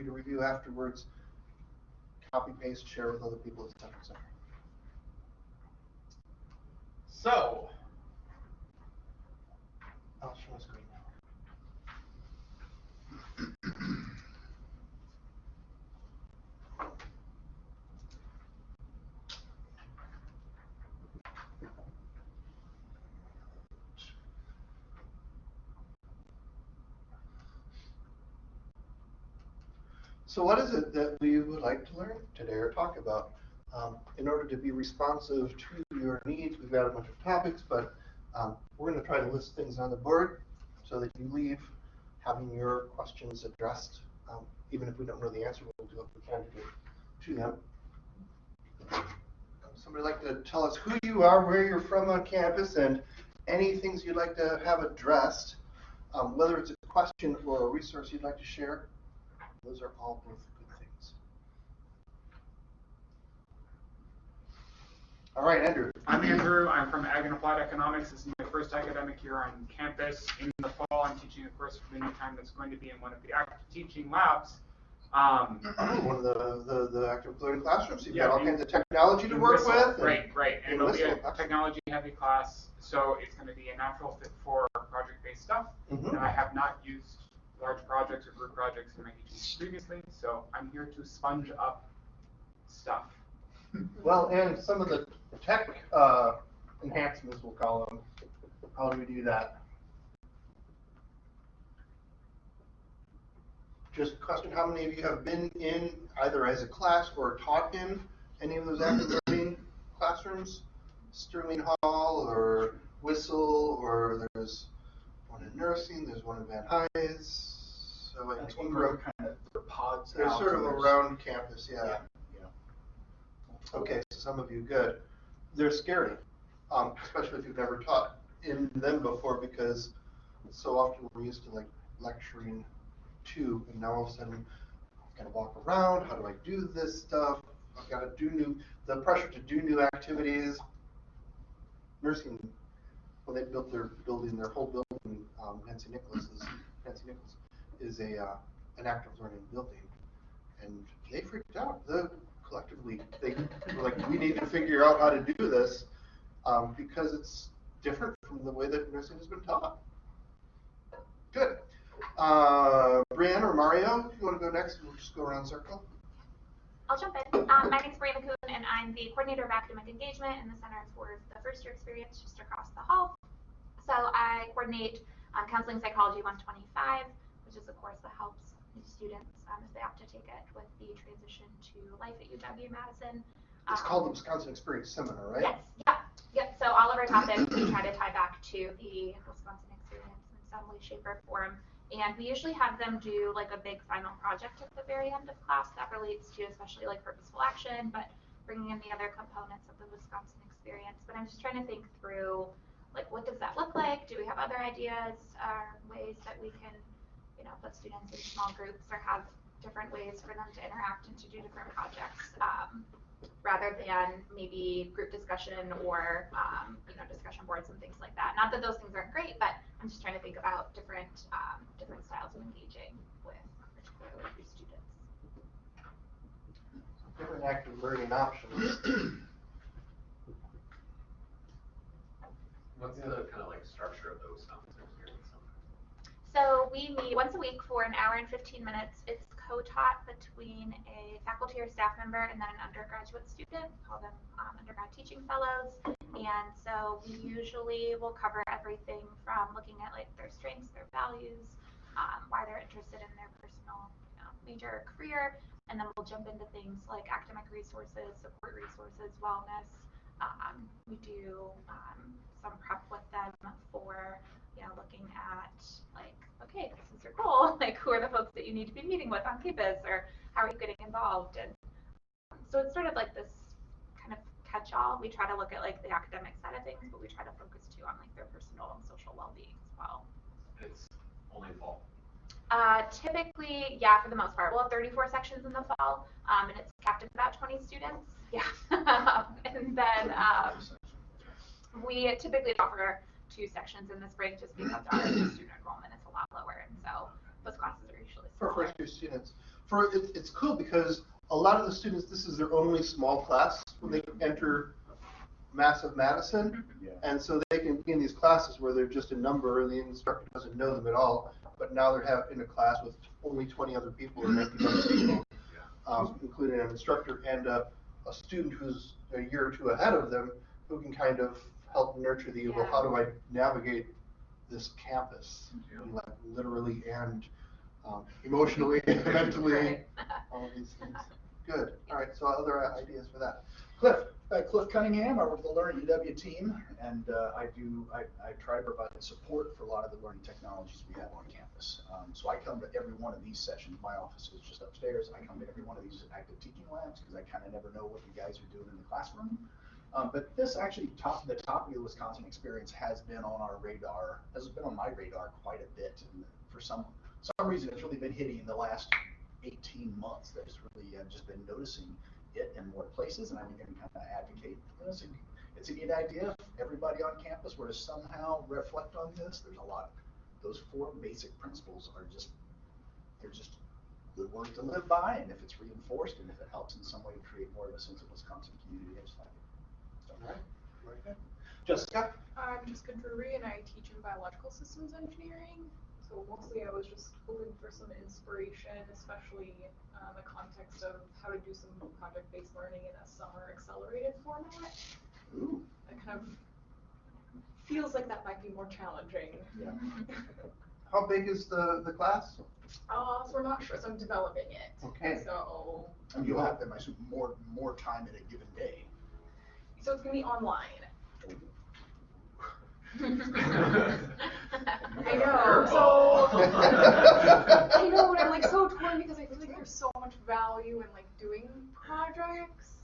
you to review afterwards. Copy, paste, share with other people, et cetera, et. So, I'll share my screen now. So what is it that we would like to learn today or talk about? Um, in order to be responsive to your needs, we've got a bunch of topics, but um, we're going to try to list things on the board so that you leave having your questions addressed. Um, even if we don't know the answer, we'll do what we can to to them. Somebody like to tell us who you are, where you're from on campus, and any things you'd like to have addressed, um, whether it's a question or a resource you'd like to share. Those are all both good things. All right, Andrew. I'm Andrew. I'm from Ag and Applied Economics. This is my first academic year on campus. In the fall, I'm teaching a course for the new time that's going to be in one of the active teaching labs. Um, one of the, the, the active learning classrooms. You've Yeah, got all kinds of technology to work WisCEL. with. Right, right. And it'll be a technology-heavy class, so it's going to be a natural fit for project-based stuff. Mhm. And I have not used large projects or group projects in my teaching previously, so I'm here to sponge up stuff. Well, and some of the tech uh, enhancements, we'll call them. How do we do that? Just a question, how many of you have been in either as a class or taught in any of those active learning classrooms? Sterling Hall or WisCEL, or there's nursing, there's one in Van Nuys. So I That's think one we're- kind of, they're pods they're out sort of and there's- around campus, yeah. Yeah, yeah. Okay, so some of you, good. They're scary, um, especially if you've never taught in them before, because so often we're used to like lecturing to, and now all of a sudden, I've gotta walk around, how do I do this stuff? I've gotta do new, the pressure to do new activities. Nursing, they built their building, their whole building, um, Nancy Nicholas is, Nancy Nichols is a, uh, an active learning building. And they freaked out, the, collectively, they were like, we need to figure out how to do this, um, because it's different from the way that nursing has been taught. Good. Uh, Brianne or Mario, if you wanna go next, we'll just go around circle. I'll jump in. Um, my name's Brianna Kuhn, and I'm the coordinator of academic engagement in the Center for the First Year Experience just across the hall. So I coordinate um, Counseling Psychology 125, which is a course that helps students um, if they opt to take it with the transition to life at UW-Madison. It's Um, called the Wisconsin Experience Seminar, right? Yes, yep, yep. So all of our topics we try to tie back to the Wisconsin experience in some way, shape, or form. And we usually have them do like a big final project at the very end of class that relates to especially like purposeful action, but bringing in the other components of the Wisconsin experience. But I'm just trying to think through like what does that look like? Do we have other ideas or ways that we can, you know, put students in small groups or have different ways for them to interact and to do different projects? Um, rather than maybe group discussion or um, you know discussion boards and things like that. Not that those things aren't great, but I'm just trying to think about different um, different styles of engaging with particularly new students. Different active learning options. What's the kind of like structure of those experience? So we meet once a week for an hour and 15 minutes. It's co-taught between a faculty or staff member and then an undergraduate student. We call them um, undergrad teaching fellows. And so we usually will cover everything from looking at like their strengths, their values, um, why they're interested in their personal you know, major or career, and then we'll jump into things like academic resources, support resources, wellness. Um, we do um, some prep with them for you know, looking at like, okay, this is your goal. Like, who are the folks that you need to be meeting with on campus, or how are you getting involved? And um, so it's sort of like this kind of catch-all. We try to look at like the academic side of things, but we try to focus too on like their personal and social well-being as well. It's only fall. Uh, typically, yeah, for the most part, we'll have 34 sections in the fall, um, and it's capped at about 20 students. Yeah, and then um, we typically offer two sections in the spring just because our student enrollment is a lot lower, and so those classes are usually For first year students. for, it, it's cool because a lot of the students, this is their only small class when they enter massive Madison. Yeah. And so they can be in these classes where they're just a number and the instructor doesn't know them at all. But now they're have, in a class with only twenty other people or 19 other people, um, including an instructor and a, a student who's a year or two ahead of them who can kind of help nurture the, well, Yeah. how do I navigate this campus? Yeah. Like literally and, um, emotionally, mentally, Right. all of these things. Good, all right, so other ideas for that? Cliff? Uh, Cliff Cunningham, I work with the Learn UW team, and uh, I do, I, I try to provide support for a lot of the learning technologies we have on campus. Um, So I come to every one of these sessions, my office is just upstairs, I come to every one of these active teaching labs, because I kind of never know what you guys are doing in the classroom. Um, But this actually, top, the topic of the Wisconsin experience has been on our radar, has been on my radar quite a bit. And for some, some reason, it's really been hitting in the last eighteen months. That it's really, I've just been noticing it in more places, and I'm going to kind of advocate for this. It's a neat idea. If everybody on campus were to somehow reflect on this, there's a lot, of those four basic principles are just, they're just good words to live by, and if it's reinforced, and if it helps in some way to create more of a sense of Wisconsin community, I just like All right, very good. Jessica? I'm Jessica Drury and I teach in biological systems engineering. So mostly I was just hoping for some inspiration, especially the context of how to do some project-based learning in a summer accelerated format. Ooh. It kind of feels like that might be more challenging. Yeah. How big is the, the class? Uh, so we're not sure, so I'm developing it. Okay. So, And you'll have, I assume, more, more time in a given day. So it's gonna be online. I know, so. I know, and I'm like so torn because I feel like there's so much value in like doing projects.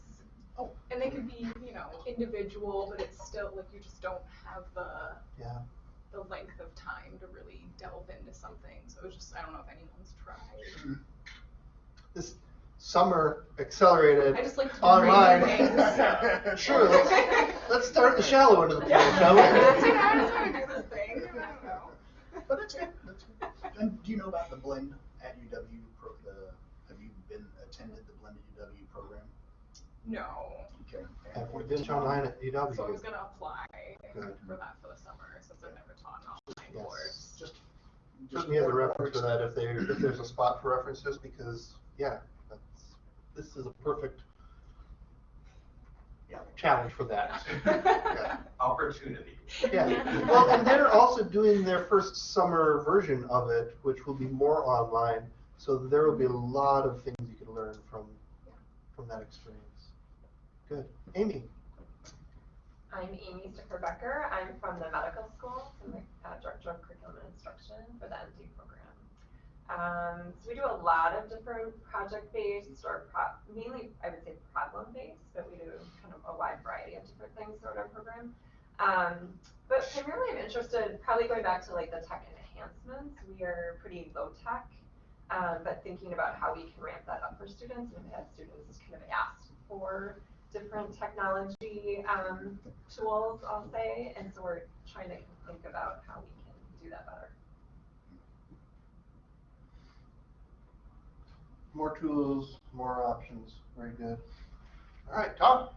Oh. And they could be, you know, individual, but it's still like you just don't have the Yeah. the length of time to really delve into something. So it's just I don't know if anyone's tried. This summer accelerated I just like to online. things. Sure, let's, let's start the shallow end of the pool, Yeah. shall That's we? I just wanna do this thing. I don't know. But that's good, that's good. And do you know about the blend at UW, pro, the, have you been, attended the blended UW program? No. Okay. Have we been online at UW? So I was gonna apply Good. for that for the summer since I've never taught an online Yes. course. Just. Just me as a reference for that, if there, if there's a spot for references, because, yeah, that's, this is a perfect Yeah. challenge for that. Yeah. Opportunity. Yeah, well, and they're also doing their first summer version of it, which will be more online. So there will be a lot of things you can learn from, from that experience. Good. Amy? I'm Amy Sticker Becker. I'm from the medical school, so I'm the uh, director of curriculum and instruction for the MD program. Um, so we do a lot of different project-based or pro- mainly, I would say problem-based, but we do kind of a wide variety of different things throughout our program. Um, but primarily I'm interested, probably going back to like the tech enhancements, we are pretty low tech, um, but thinking about how we can ramp that up for students and have students kind of ask for different technology um, tools, I'll say, and so we're trying to think about how we can do that better. More tools, more options. Very good. All right, Tom?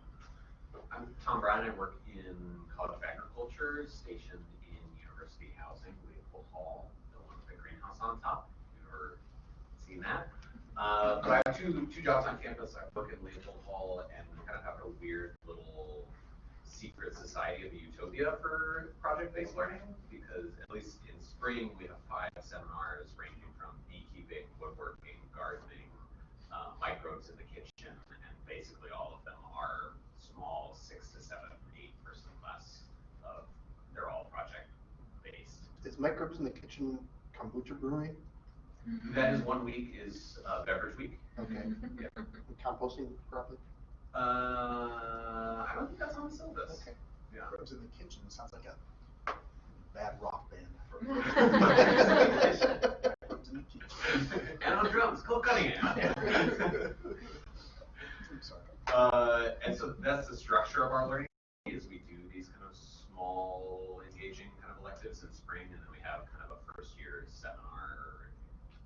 I'm Tom Brown, I work in College of Agriculture, stationed in University Housing, Leopold Hall, the one with the greenhouse on top, if you've ever seen that. Uh, but I have two, two jobs on campus, I work in Leopold Hall and we kind of have a weird little secret society of utopia for project-based learning, because at least in spring, we have five seminars ranging from beekeeping, woodworking, gardening, uh, microbes in the kitchen, and basically all of them are small, six to seven, eight person class of, they're all project based. Is Microbes in the Kitchen kombucha brewing? That is one week is uh, beverage week. Okay. Yep. And Composting properly? Uh, I don't think that's on the syllabus. Okay. Yeah. Cribs in the kitchen sounds like a bad rock band. Cribs in the and on drums, Cole Cunningham. I'm sorry. Uh, and so that's the structure of our learning is we do these kind of small, engaging kind of electives in spring, and then we have kind of a first year seminar,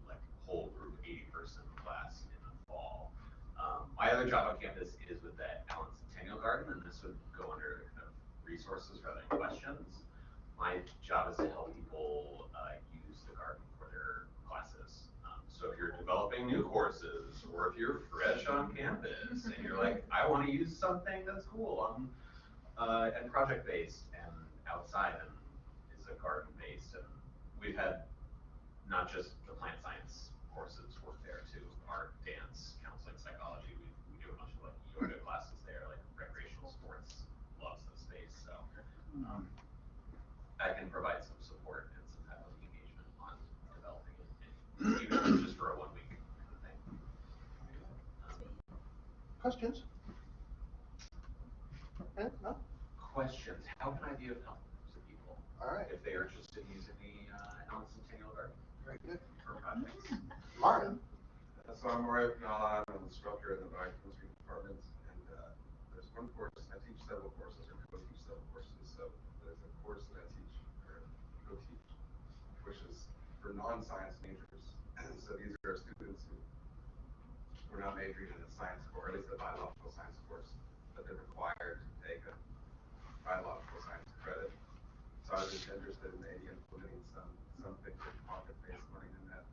like whole group, eighty person class in the fall. Um, my other job on campus is with the Allen Centennial Garden, and this would go under kind of resources rather than questions. My job is to help people, uh, use the garden for their classes. Um, so if you're developing new courses, or if you're fresh on campus, and you're like, I wanna use something that's cool, um, uh, and project-based and outside and is a garden-based, and we've had not just the plant science courses work there too, art, dance, counseling, psychology, we, we do a bunch of like yoga classes there, like recreational sports loves the space, so. Um, I can provide some support and some type of engagement on developing it, and even if it's just for a one week kind of thing. Um, Questions? Eh, no? Questions, how can I be of help to people All right, if they are interested in using the, uh, Allen Centennial Garden very good. for projects? Martin? Uh, So I'm Roy Nalon, I'm an instructor in the biochemistry department, and, uh, there's one course, I teach several courses, or co-teach several courses, so there's a course that I teach, or co-teach, which is for non-science majors. So these are students who, who are not majoring in a science course, or at least a biological science course, but they're required to take a biological science credit. So I was just interested in maybe implementing some, something for project-based learning in that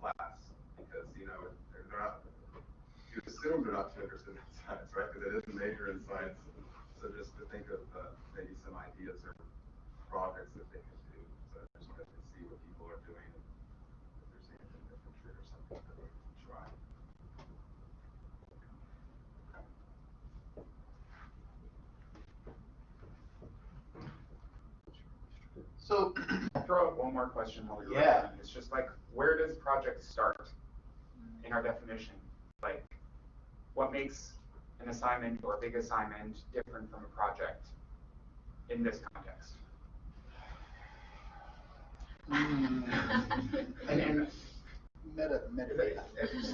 class, because, you know, they're not, you assume they're not too interested in science, right, because it is a major in science. So just to think of, uh, maybe some ideas or projects that they can do, so I just wanted to see what people are doing, and if there's anything that can trigger something that we can try. So, Throw out one more question while you're Yeah. writing. It's just like, where does project start in our definition? Like, what makes an assignment or a big assignment different from a project in this context? mm, And, and Meta, metadata.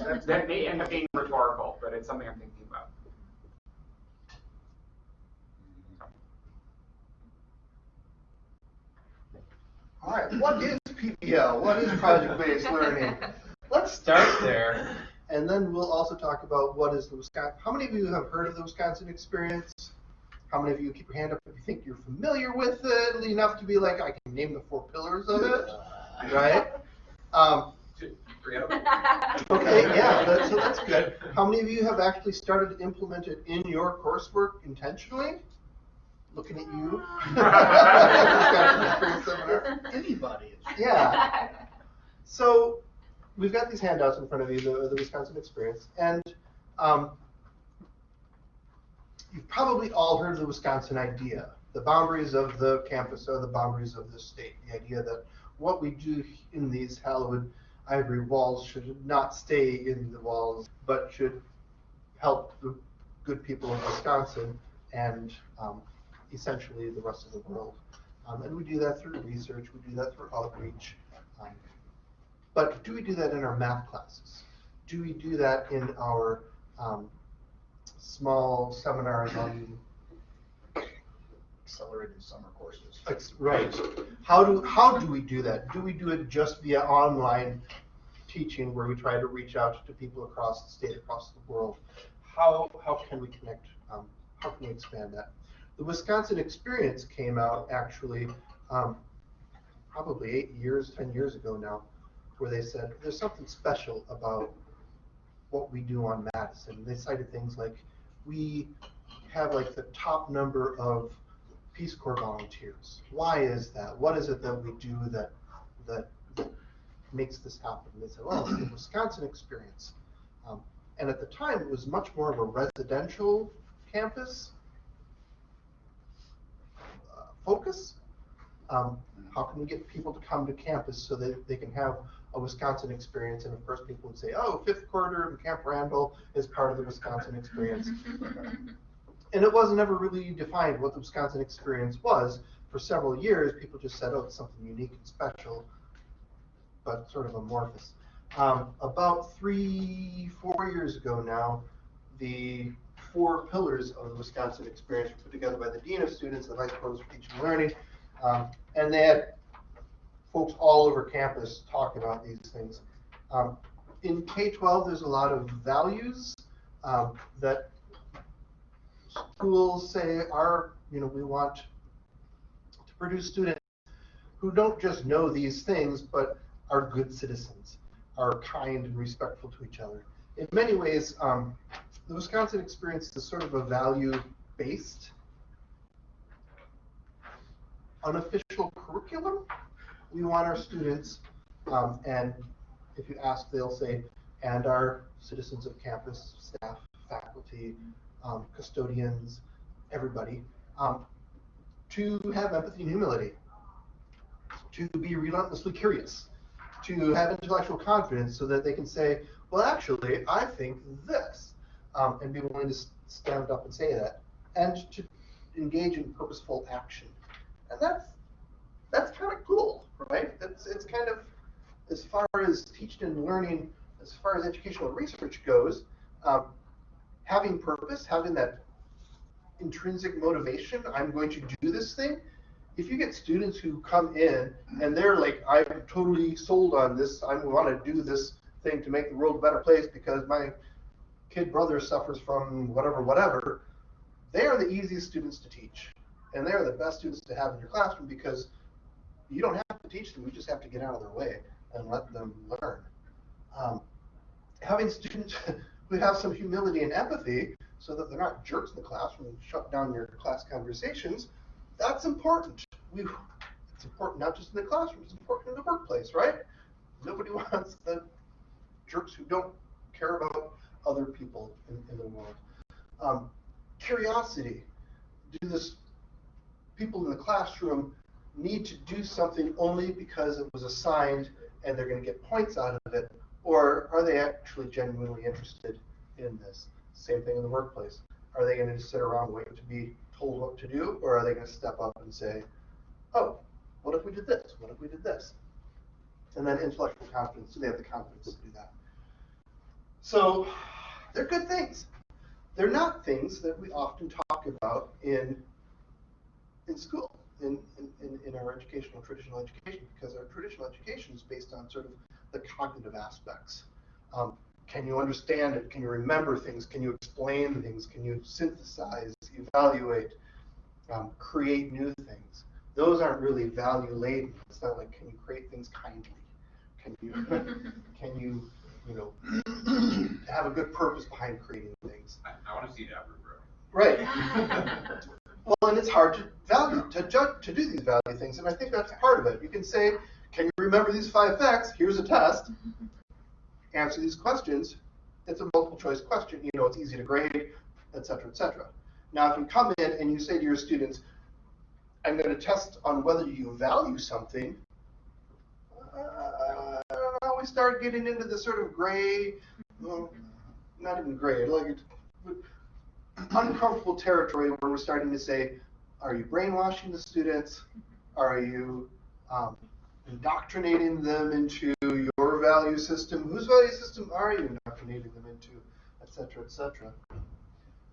that, that may end up being rhetorical, but it's something I'm thinking about. All right, what is PBL? What is project-based learning? Let's start there, and then we'll also talk about what is the Wisconsin, how many of you have heard of the Wisconsin experience? How many of you keep your hand up if you think you're familiar with it enough to be like, I can name the four pillars of it, right? Um? Okay, yeah, that, so that's good. How many of you have actually started to implement it in your coursework intentionally? Looking at you. Wisconsin Experience Seminar. Anybody. Yeah. So we've got these handouts in front of you, the, the Wisconsin Experience, and um, you've probably all heard of the Wisconsin idea. The boundaries of the campus are the boundaries of the state. The idea that what we do in these hallowed ivory walls should not stay in the walls, but should help the good people of Wisconsin and um, essentially the rest of the world. Um, and we do that through research, we do that through outreach. Um, but do we do that in our math classes? Do we do that in our um, small seminars on Accelerated summer courses. Right. How do, how do we do that? Do we do it just via online teaching where we try to reach out to people across the state, across the world? How, how can we connect, um, how can we expand that? The Wisconsin Experience came out actually, um, probably eight years, ten years ago now, where they said, there's something special about what we do on Madison. They cited things like, we have like the top number of Peace Corps volunteers. Why is that? What is it that we do that, that, that makes this happen? They said, well, it's the Wisconsin experience. Um, and at the time, it was much more of a residential campus focus. Um, how can we get people to come to campus so that they can have a Wisconsin experience? And of course, people would say, oh, fifth quarter and Camp Randall is part of the Wisconsin experience. And it wasn't ever really defined what the Wisconsin experience was. For several years, people just said, oh, it's something unique and special, but sort of amorphous. Um, about three, four years ago now, the four pillars of the Wisconsin experience put together by the Dean of Students and Vice Provost for Teaching and Learning. Um, and they had folks all over campus talk about these things. Um, in K-12, there's a lot of values um, that schools say are, you know, we want to produce students who don't just know these things, but are good citizens, are kind and respectful to each other. In many ways, um, the Wisconsin experience is sort of a value-based, unofficial curriculum. We want our students, um, and if you ask, they'll say, and our citizens of campus, staff, faculty, um, custodians, everybody, um, to have empathy and humility, to be relentlessly curious, to have intellectual confidence so that they can say, well, actually, I think this, um, and be willing to stand up and say that, and to engage in purposeful action. And that's, that's kind of cool, right? It's, it's kind of, as far as teaching and learning, as far as educational research goes, um, having purpose, having that intrinsic motivation, I'm going to do this thing. If you get students who come in and they're like, I'm totally sold on this, I want to do this thing to make the world a better place because my kid brother suffers from whatever, whatever, they are the easiest students to teach. And they are the best students to have in your classroom because you don't have to teach them, you just have to get out of their way and let them learn. Um, having students who have some humility and empathy so that they're not jerks in the classroom and shut down your class conversations, that's important. We, it's important not just in the classroom, it's important in the workplace, right? Nobody wants the jerks who don't care about other people in, in the world. Um, curiosity. Do this people in the classroom need to do something only because it was assigned and they're going to get points out of it, or are they actually genuinely interested in this? Same thing in the workplace. Are they going to sit around waiting to be told what to do, or are they going to step up and say, oh, what if we did this? What if we did this? And then intellectual confidence. Do they have the confidence to do that? So they're good things. They're not things that we often talk about in in school, in, in, in our educational, traditional education, because our traditional education is based on sort of the cognitive aspects. Um, can you understand it? Can you remember things? Can you explain things? Can you synthesize, evaluate, um, create new things? Those aren't really value laden. It's not like can you create things kindly? Can you can you you know have a good purpose behind creating things? I, I wanna see that rubric. Right. Well, and it's hard to value, to judge, to do these value things, and I think that's part of it. You can say, can you remember these five facts? Here's a test. Answer these questions. It's a multiple choice question, you know, it's easy to grade, et cetera, et cetera. Now, if you come in and you say to your students, I'm gonna test on whether you value something, uh, we start getting into the sort of gray, well, not even gray, like uncomfortable territory where we're starting to say, are you brainwashing the students? Are you um, indoctrinating them into your value system? Whose value system are you indoctrinating them into, et cetera, et cetera?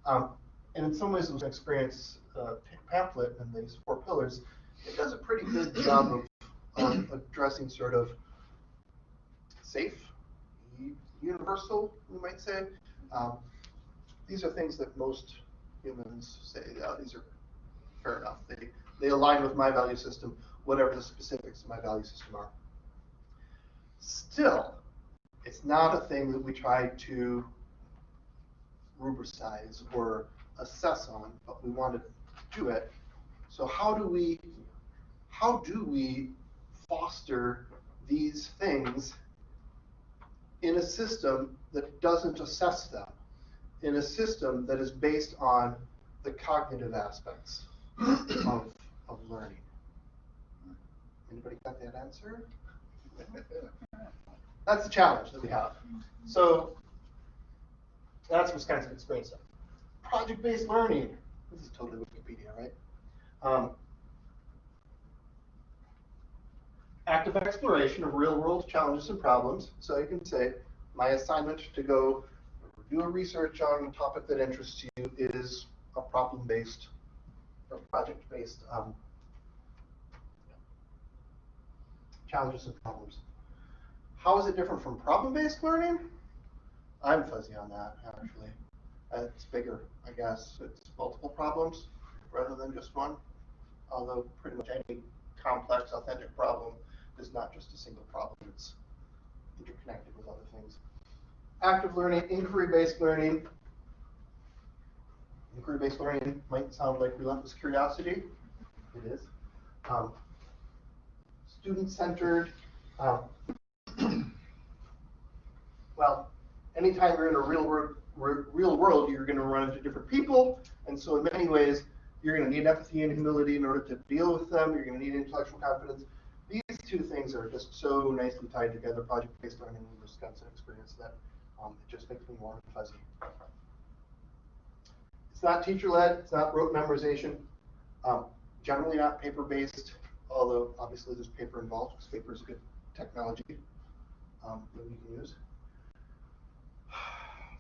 Um, and in some ways, this experience uh, pamphlet and these four pillars, it does a pretty good job of, of addressing sort of safe, universal, we might say, um, these are things that most humans say, yeah, these are fair enough. They, they align with my value system, whatever the specifics of my value system are. Still, it's not a thing that we try to rubricize or assess on, but we want to do it. So how do we, how do we foster these things in a system that doesn't assess them? in a system that is based on the cognitive aspects of, of learning. Anybody got that answer? That's the challenge that we have. So that's Wisconsin experience. Project-based learning. This is totally Wikipedia, right? Um, active exploration of real-world challenges and problems. So you can say, my assignment to go do a research on a topic that interests you is a problem-based or project-based um, challenges and problems. How is it different from problem-based learning? I'm fuzzy on that, actually. It's bigger, I guess. It's multiple problems rather than just one. Although pretty much any complex authentic problem is not just a single problem, it's interconnected with other things. Active learning, inquiry-based learning. Inquiry-based learning might sound like relentless curiosity. It is. Um, Student-centered. Um, well, anytime you're in a real world, real world, you're going to run into different people, and so in many ways, you're going to need empathy and humility in order to deal with them. You're going to need intellectual confidence. Two things are just so nicely tied together, project-based learning and Wisconsin experience, that um, it just makes me warm and fuzzy. It's not teacher-led. It's not rote memorization. Um, generally not paper-based, although obviously there's paper involved because paper is a good technology um, that we can use.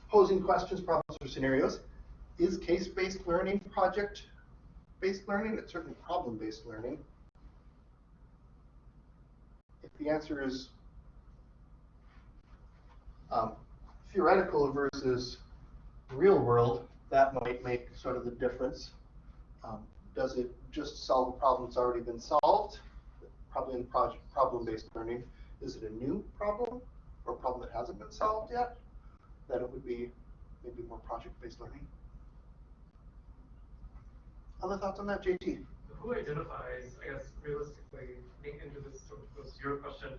Posing questions, problems, or scenarios. Is case-based learning project-based learning? It's certainly problem-based learning. If the answer is um, theoretical versus real world, that might make sort of the difference. Um, does it just solve a problem that's already been solved? Probably in project problem-based learning. Is it a new problem or a problem that hasn't been solved yet? Then it would be maybe more project-based learning. Other thoughts on that, JT? Who identifies, I guess realistically, into this sort of goes your question,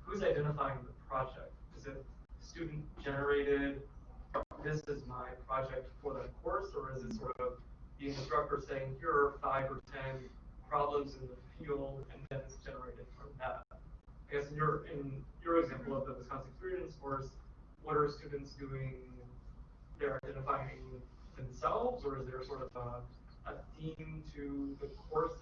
who's identifying the project? Is it student generated, this is my project for the course, or is it sort of the instructor saying, here are five or ten problems in the field, and then it's generated from that? I guess in your, in your example of the Wisconsin Experience course, what are students doing? They're identifying themselves, or is there sort of a, a theme to the course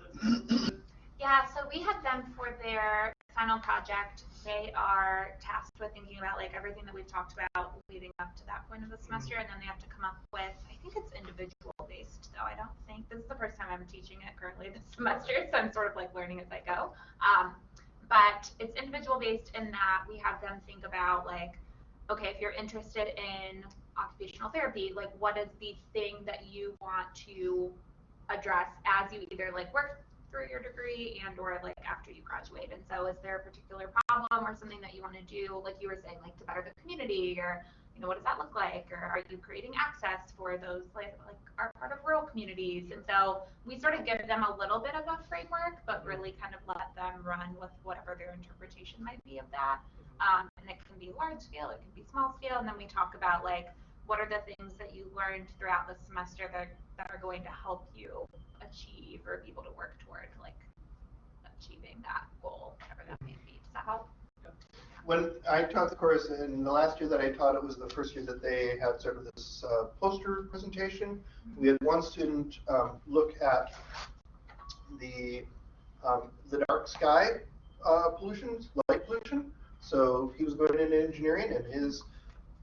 Yeah, so we had them for their final project. They are tasked with thinking about like everything that we've talked about leading up to that point of the semester, and then they have to come up with. I think it's individual based, though. I don't think this is the first time I'm teaching it currently this semester, so I'm sort of like learning as I go. Um, but it's individual based in that we have them think about like, okay, if you're interested in occupational therapy, like what is the thing that you want to address as you either like work through your degree and or like after you graduate. And so is there a particular problem or something that you want to do, like you were saying, like to better the community or you know, what does that look like? Or are you creating access for those like like are part of rural communities? And so we sort of give them a little bit of a framework, but really kind of let them run with whatever their interpretation might be of that. Um, and it can be large scale, it can be small scale, and then we talk about like what are the things that you learned throughout the semester that, that are going to help you achieve or be able to work toward like achieving that goal, whatever that may be. Does that help? When I taught the course, in the last year that I taught, it was the first year that they had sort of this uh, poster presentation. We had one student um, look at the um, the dark sky uh, pollution, light pollution. So he was going into engineering, and his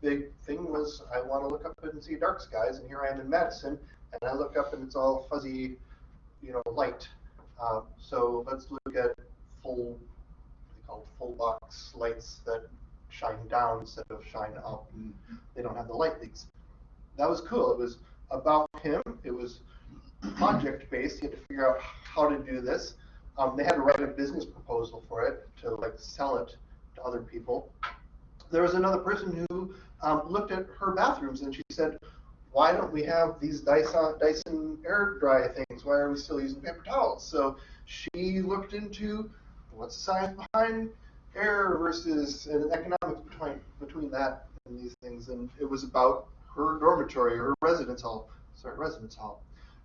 big thing was, I want to look up and see dark skies, and here I am in Madison, and I look up and it's all fuzzy, you know, light. Um, so let's look at full, they call full box lights that shine down instead of shine up, and they don't have the light leaks. That was cool. It was about him. It was project based. He had to figure out how to do this. Um, they had to write a business proposal for it to like sell it to other people. There was another person who um, looked at her bathrooms and she said, why don't we have these Dyson, Dyson air dry things? Why are we still using paper towels? So she looked into what's the science behind air versus and economics between between that and these things, and it was about her dormitory, her residence hall, sorry, residence hall.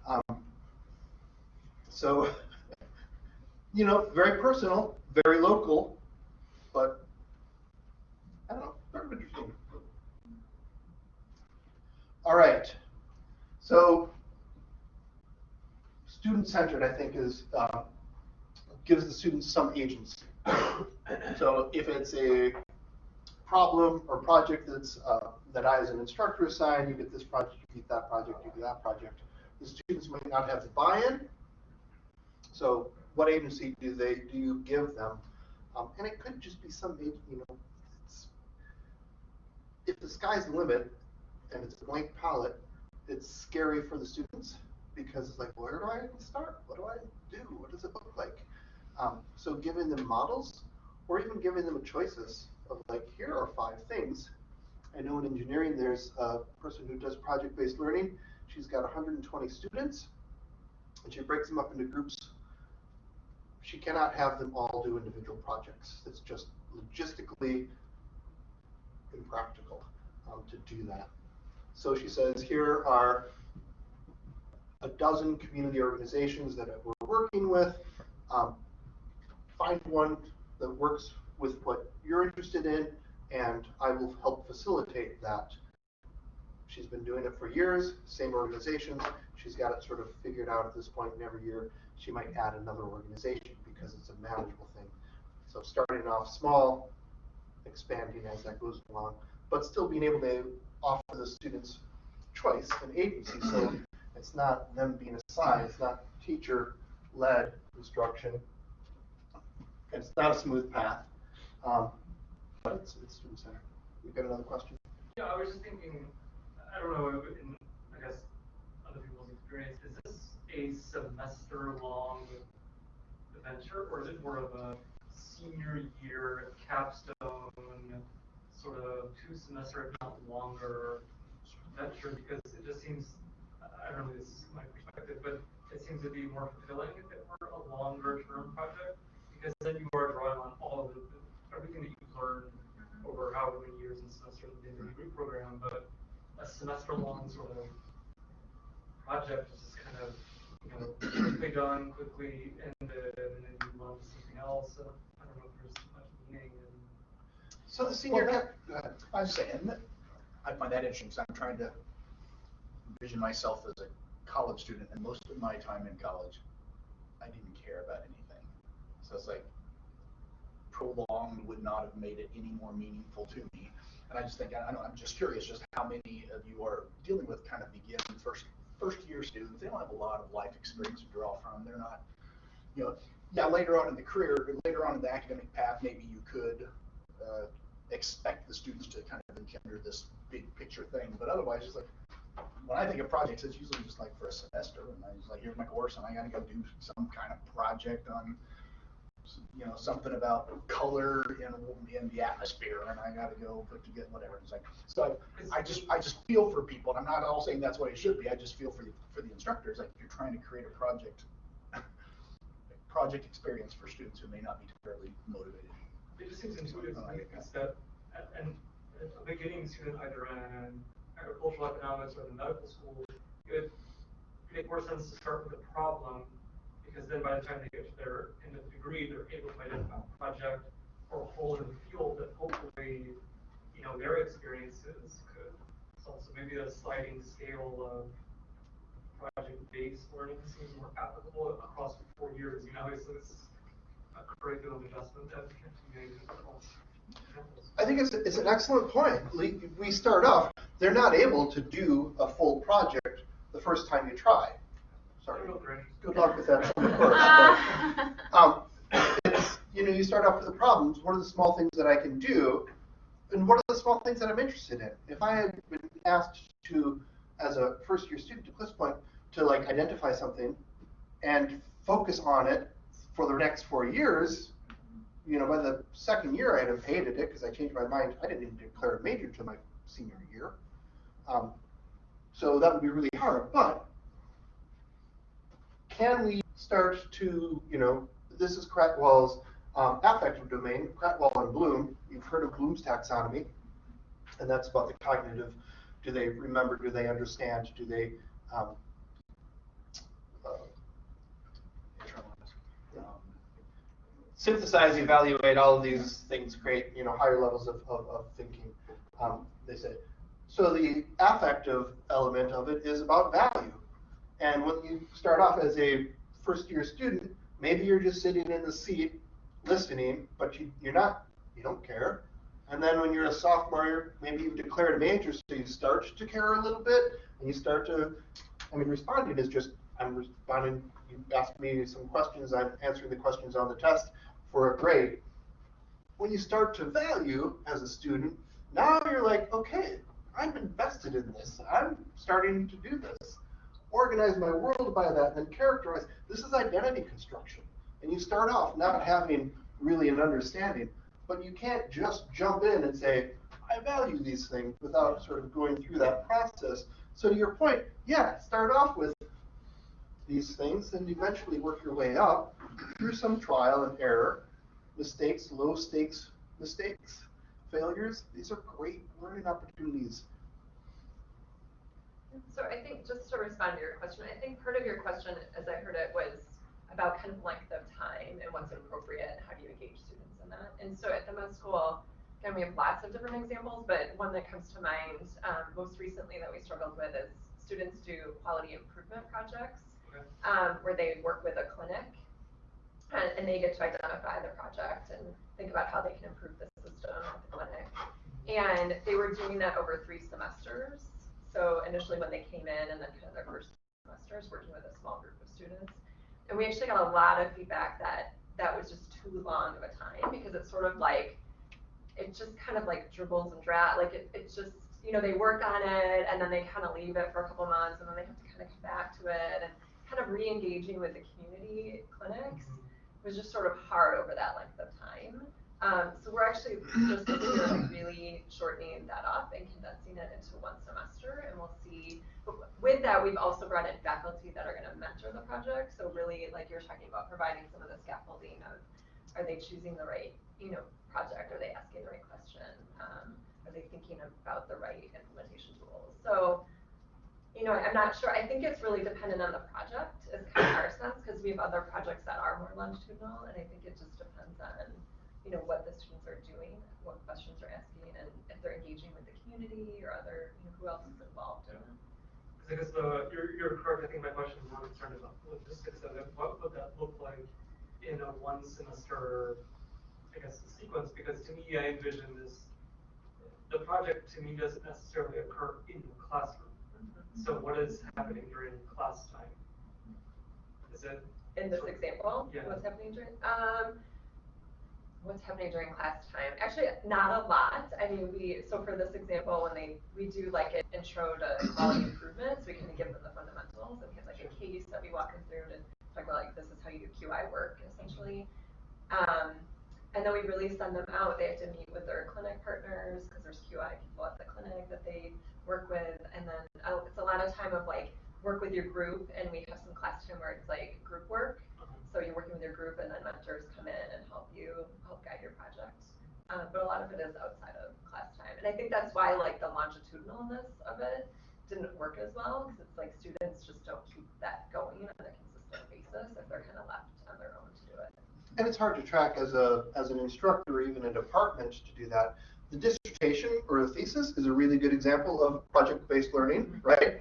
Um, so, you know, very personal, very local, but Don't know, sort of interesting. All right. So student-centered, I think, is uh, gives the students some agency. so if it's a problem or project that's uh, that I as an instructor assign, you get this project, you get that project, you get that project. The students might not have the buy-in. So what agency do they do you give them? Um, and it could just be some, you know, if the sky's the limit and it's a blank palette, it's scary for the students because it's like, where do I start? What do I do? What does it look like? Um, so giving them models or even giving them choices of like, here are five things. I know in engineering, there's a person who does project-based learning. She's got 120 students and she breaks them up into groups. She cannot have them all do individual projects. It's just logistically impractical um, to do that. So she says, here are a dozen community organizations that we're working with. Um, find one that works with what you're interested in, and I will help facilitate that. She's been doing it for years, same organizations. She's got it sort of figured out at this point, and every year she might add another organization because it's a manageable thing. So starting off small, expanding as that goes along, but still being able to offer the students choice and agency. So it's not them being assigned, it's not teacher-led instruction. It's not a smooth path, um, but it's, it's student centered. You got another question? Yeah, I was just thinking, I don't know, in, I guess, other people's experience, is this a semester-long adventure, or is it more of a senior year capstone, sort of two semester, if not longer, venture? Because it just seems, I don't know, this is my perspective, but it seems to be more fulfilling if it were a longer term project, because then you are drawing on all of the, everything that you've learned mm-hmm. over however many years and semesters within the degree program, but a semester-long sort of project is just kind of, you know, quickly done, quickly ended, and then you move on to something else. So I don't know if there's much meaning in. So the senior Well. I'm saying, that I find that interesting, because I'm trying to envision myself as a college student, and most of my time in college, I didn't care about anything. So it's like, prolonged would not have made it any more meaningful to me. And I just think, I don't know, I'm just curious, just how many of you are dealing with kind of begin first, first year students, they don't have a lot of life experience to draw from, they're not, you know, yeah, later on in the career, later on in the academic path, maybe you could, uh, expect the students to kind of engender this big picture thing, but otherwise, it's like, when I think of projects, it's usually just like for a semester, and I just like, here's my course, and I gotta go do some kind of project on, you know, something about color in, in the atmosphere, and I gotta go put together whatever, it's like, so I just, I just feel for people, and I'm not all saying that's what it should be, I just feel for the, for the instructors, like, you're trying to create a project, project experience for students who may not be terribly motivated. It just seems intuitive to me, that, and, and a beginning student either in agricultural economics or the medical school, it would make more sense to start with a problem, because then by the time they get to their end of the degree, they're able to identify a project or a hole in the field that hopefully, you know, their experiences could solve. So maybe a sliding scale of project-based learning seems more applicable across four years. You know, obviously, this is a curriculum adjustment that can be made across. I think it's, it's an excellent point. We, we start off, they're not able to do a full project the first time you try. Sorry. Good luck with that summer course. But, um, it's, you know, you start off with the problems. What are the small things that I can do? And what are the small things that I'm interested in? If I had been asked to, as a first year student to Cliff's point, to like identify something and focus on it for the next four years, you know, by the second year I'd have hated it because I changed my mind. I didn't even declare a major until my senior year. Um, so that would be really hard. But can we start to, you know, this is Krathwohl's um, affective domain, Cratwell and Bloom. You've heard of Bloom's taxonomy, and that's about the cognitive. Do they remember? Do they understand? Do they um, uh, Um, synthesize, evaluate, all of these things create, you know, higher levels of, of, of thinking, um, they say. So the affective element of it is about value. And when you start off as a first year student, maybe you're just sitting in the seat listening, but you, you're not, you don't care. And then when you're a sophomore, maybe you've declared a major, so you start to care a little bit, and you start to, I mean, responding is just, I'm responding, you ask me some questions, I'm answering the questions on the test for a grade. When you start to value as a student, now you're like, okay, I'm invested in this. I'm starting to do this. Organize my world by that, and characterize. This is identity construction. And you start off not having really an understanding, but you can't just jump in and say, I value these things without sort of going through that process. So to your point, yeah, start off with these things and eventually work your way up through some trial and error, mistakes, low stakes mistakes, failures. These are great learning opportunities. So I think, just to respond to your question, I think part of your question, as I heard it, was about kind of length of time and what's appropriate and how do you engage students in that. And so at the med school, again, we have lots of different examples, but one that comes to mind um, most recently that we struggled with is students do quality improvement projects. Um, where they work with a clinic and, and they get to identify the project and think about how they can improve the system at the clinic. And they were doing that over three semesters. So initially when they came in and then kind of their first semesters working with a small group of students. And we actually got a lot of feedback that that was just too long of a time because it's sort of like, it just kind of like dribbles and drat, like it, it's just, you know, they work on it and then they kind of leave it for a couple months and then they have to kind of come back to it and kind of re-engaging with the community clinics was just sort of hard over that length of time. Um, so we're actually just like really shortening that up and condensing it into one semester, and we'll see. With that, we've also brought in faculty that are going to mentor the project. So really, like you're talking about, providing some of the scaffolding of, are they choosing the right, you know, project? Are they asking the right question? Um, are they thinking about the right implementation tools? So you know, I'm not sure. I think it's really dependent on the project, is kind of our sense, because we have other projects that are more longitudinal, and I think it just depends on, you know, what the students are doing, what questions they're asking, and if they're engaging with the community or other, you know, who else is involved in it. Because I guess the, you're, you're correct, I think my question is more concerned about logistics of it, what would that look like in a one semester, I guess, sequence, because to me, I envision this, the project to me doesn't necessarily occur in the classroom. So what is happening during class time? Is it, In this example, Yeah. what's happening during, um, what's happening during class time? Actually, not a lot. I mean, we, so for this example, when they, we do like an intro to quality improvements, we kind of give them the fundamentals and we have like a case that we walk them through and talk about like, this is how you do QI work essentially. Um, and then we really send them out. They have to meet with their clinic partners because there's QI people at the clinic that they work with. And then uh, it's a lot of time of like work with your group, and we have some class time where it's like group work. So you're working with your group, and then mentors come in and help you help guide your project. Um, but a lot of it is outside of class time, and I think that's why like the longitudinalness of it didn't work as well because it's like students just don't keep that going on a consistent basis if they're kind of left on their own to do it. And it's hard to track as a as an instructor or even a department to do that. The dissertation or a thesis is a really good example of project-based learning, right?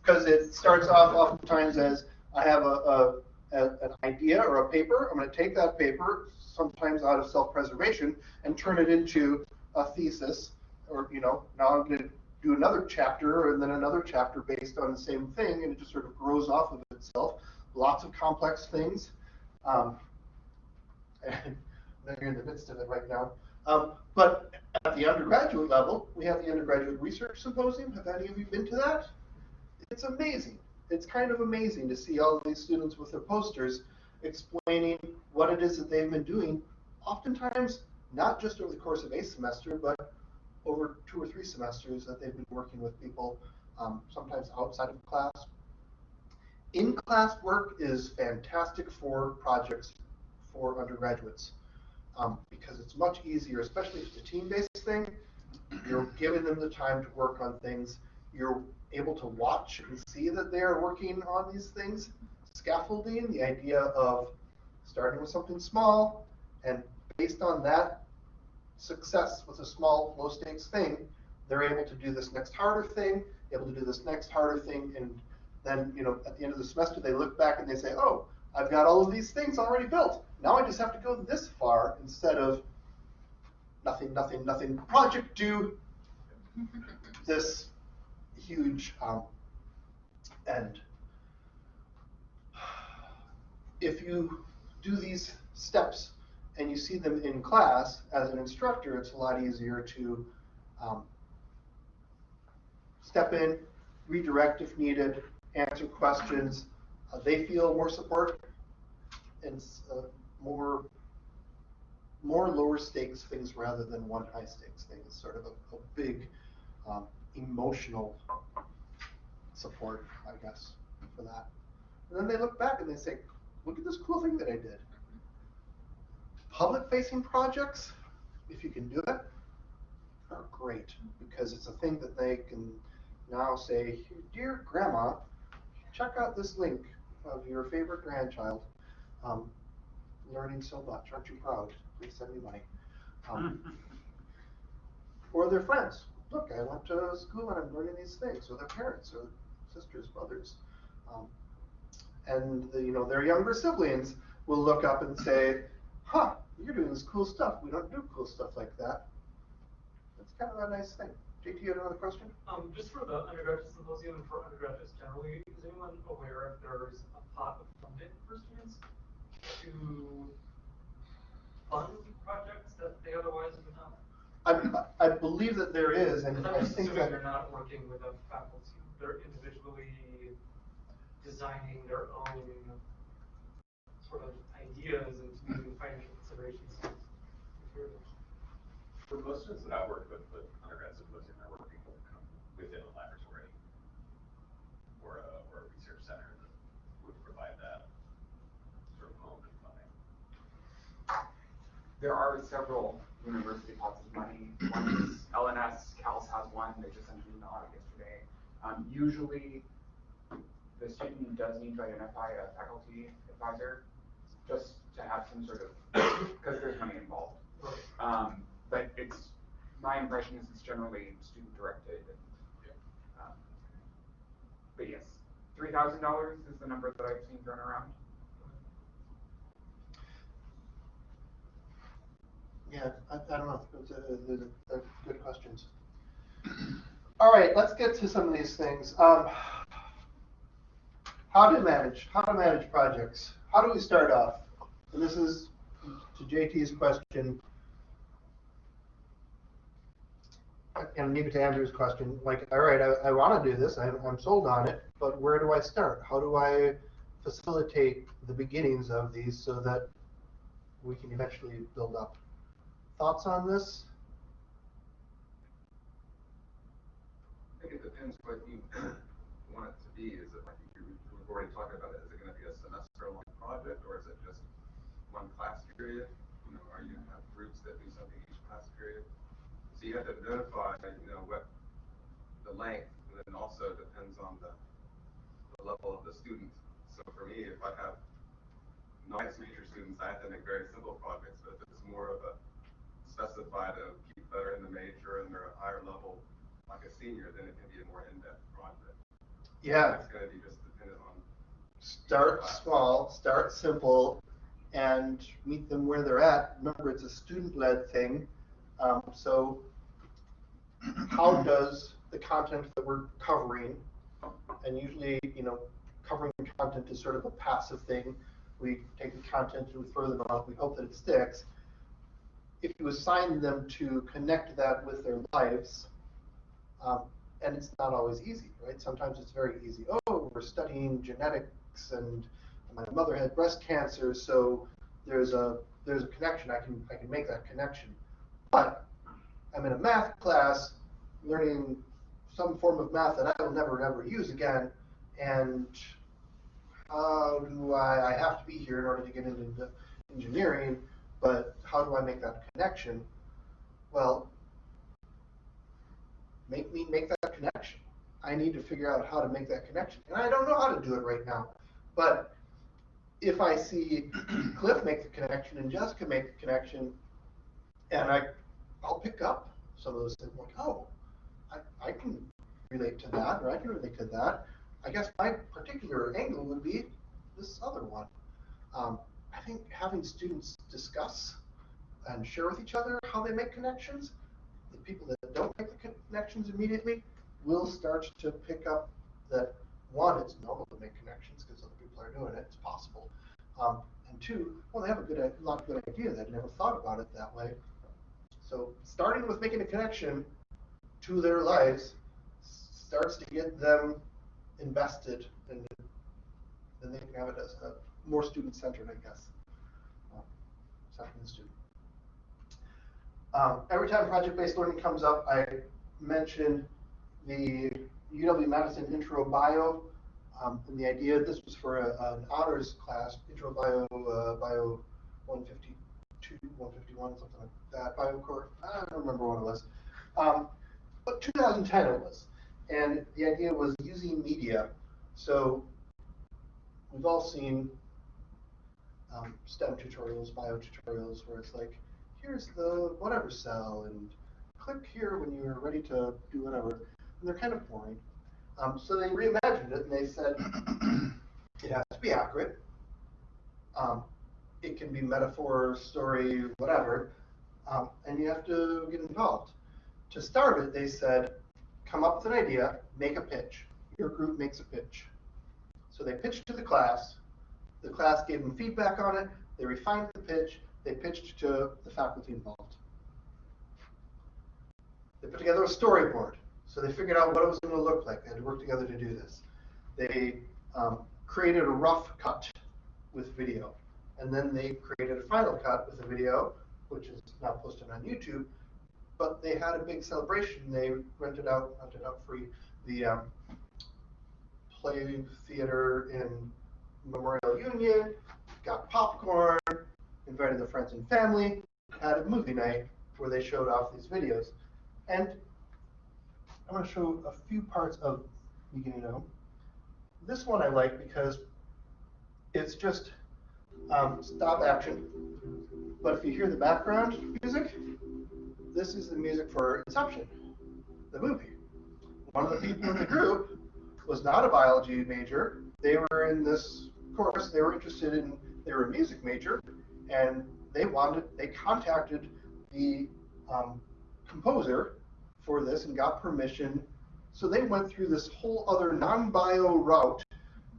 Because it starts off oftentimes as I have a, a, a an idea or a paper. I'm going to take that paper, sometimes out of self-preservation, and turn it into a thesis. Or you know, now I'm going to do another chapter and then another chapter based on the same thing, and it just sort of grows off of itself. Lots of complex things. Um, and you're in the midst of it right now. Um, but at the undergraduate level, we have the undergraduate research symposium. Have any of you been to that? It's amazing. It's kind of amazing to see all these students with their posters explaining what it is that they've been doing, oftentimes not just over the course of a semester, but over two or three semesters that they've been working with people, um, sometimes outside of class. In-class work is fantastic for projects for undergraduates um, because it's much easier, especially if it's a team-based thing. You're giving them the time to work on things. You're able to watch and see that they are working on these things. Scaffolding, the idea of starting with something small and based on that success with a small, low-stakes thing, they're able to do this next harder thing, able to do this next harder thing, and then, you know, at the end of the semester, they look back and they say, oh, I've got all of these things already built. Now I just have to go this far instead of nothing, nothing, nothing, project due, this huge um, end. If you do these steps and you see them in class as an instructor, it's a lot easier to um, step in, redirect if needed, answer questions. Uh, they feel more support and uh, more more lower stakes things rather than one high stakes thing. It's sort of a, a big um, emotional support, I guess, for that. And then they look back and they say, look at this cool thing that I did. Public facing projects, if you can do it, are great because it's a thing that they can now say, dear grandma, check out this link of your favorite grandchild um, learning so much. Aren't you proud? Please send me money. Um, or their friends. Look, I went to school and I'm learning these things, or their parents, or sisters, brothers. Um, and the, you know their younger siblings will look up and say, "Huh, you're doing this cool stuff. We don't do cool stuff like that." That's kind of a nice thing. JT, you have another question? Um, just for the undergraduate symposium and for undergraduates generally, is anyone aware if there's a pot of funding for students to fund projects that they otherwise would not? I, I believe that there is, and I I'm just think that they're not working with a faculty, they're individually designing their own sort of ideas and using financial considerations. For most students that I've worked with, with undergrad symposium, they're working with, kind of within a laboratory or a, or a research center that would provide that sort of home and funding. There are several university pots of money. One is L&S, CALS has one, they just sent an out yesterday. Um, usually, the student does need to identify a faculty advisor, just to have some sort of, because there's money involved. Um, but it's, my impression is it's generally student directed and, um, but yes, three thousand dollars is the number that I've seen thrown around. Yeah, I, I don't know. Those are, those are- good questions. All right, let's get to some of these things. Um, how to manage, how to manage projects. How do we start off? And this is to JT's question. And maybe to Andrew's question, like, all right, I, I want to do this, I'm, I'm sold on it, but where do I start? How do I facilitate the beginnings of these so that we can eventually build up? Thoughts on this? I think it depends what you want it to be. Is it like, we've already talked about it, is it gonna be a semester-long project, or is it just one class period? You know, are you have groups that do something each class period? So you have to identify, you know, what the length, and then also depends on the, the level of the student. So for me, if I have nice major students, I have to make very simple projects, but if it's more of a specified of people that are in the major and they're a higher level, like a senior, then it can be a more in-depth project. Yeah, It's gonna be just dependent on, start small, start simple, and meet them where they're at. Remember, it's a student-led thing. Um, so how does the content that we're covering, and usually, you know, covering content is sort of a passive thing. We take the content and we throw them out, we hope that it sticks. If you assign them to connect that with their lives, um, and it's not always easy, right? Sometimes it's very easy. Oh, we're studying genetics, and my mother had breast cancer, so there's a there's a connection. I can I can make that connection. But I'm in a math class, learning some form of math that I will never ever use again, and how do I? I have to be here in order to get into engineering, but how do I make that connection? Well, make me make that connection. I need to figure out how to make that connection. And I don't know how to do it right now. But if I see Cliff make the connection and Jessica make the connection, and I, I'll pick up some of those things like, oh, I, I can relate to that, or I can relate to that. I guess my particular angle would be this other one. Um, I think having students discuss and share with each other how they make connections the people that don't make the connections immediately will start to pick up that one, it's normal to make connections because other people are doing it, it's possible. Um, and two, well, they have a good, a lot of good ideas. I'd never thought about it that way. So starting with making a connection to their lives starts to get them invested and then they can have it as a more student centered, I guess. The student. Um, every time project-based learning comes up, I mention the UW Madison Intro Bio. Um, and the idea, this was for a, an honors class, Intro Bio, uh, Bio 152, 151, something like that, Bio Core, I don't remember what it was. Um, but 2010 it was. And the idea was using media. So we've all seen um, STEM tutorials, bio tutorials, where it's like, here's the whatever cell, and click here when you're ready to do whatever. And they're kind of boring. Um, so they reimagined it, and they said it has to be accurate. Um, it can be metaphor, story, whatever, um, and you have to get involved. To start it, they said, come up with an idea, make a pitch. Your group makes a pitch. So they pitched to the class. The class gave them feedback on it. They refined the pitch. They pitched to the faculty involved. They put together a storyboard. So they figured out what it was going to look like. They had to work together to do this. They um, created a rough cut with video. And then they created a final cut with a video, which is now posted on YouTube. But they had a big celebration. They rented out, rented out free the um, play theater in Memorial Union, got popcorn, invited the friends and family, had a movie night where they showed off these videos. And I'm going to show a few parts of Know. This one I like because it's just um, stop action. But if you hear the background music, this is the music for Inception, the movie. One of the people in the group was not a biology major. They were in this course. They were interested in. They were a music major, and they wanted. They contacted the um, composer for this and got permission. So they went through this whole other non-bio route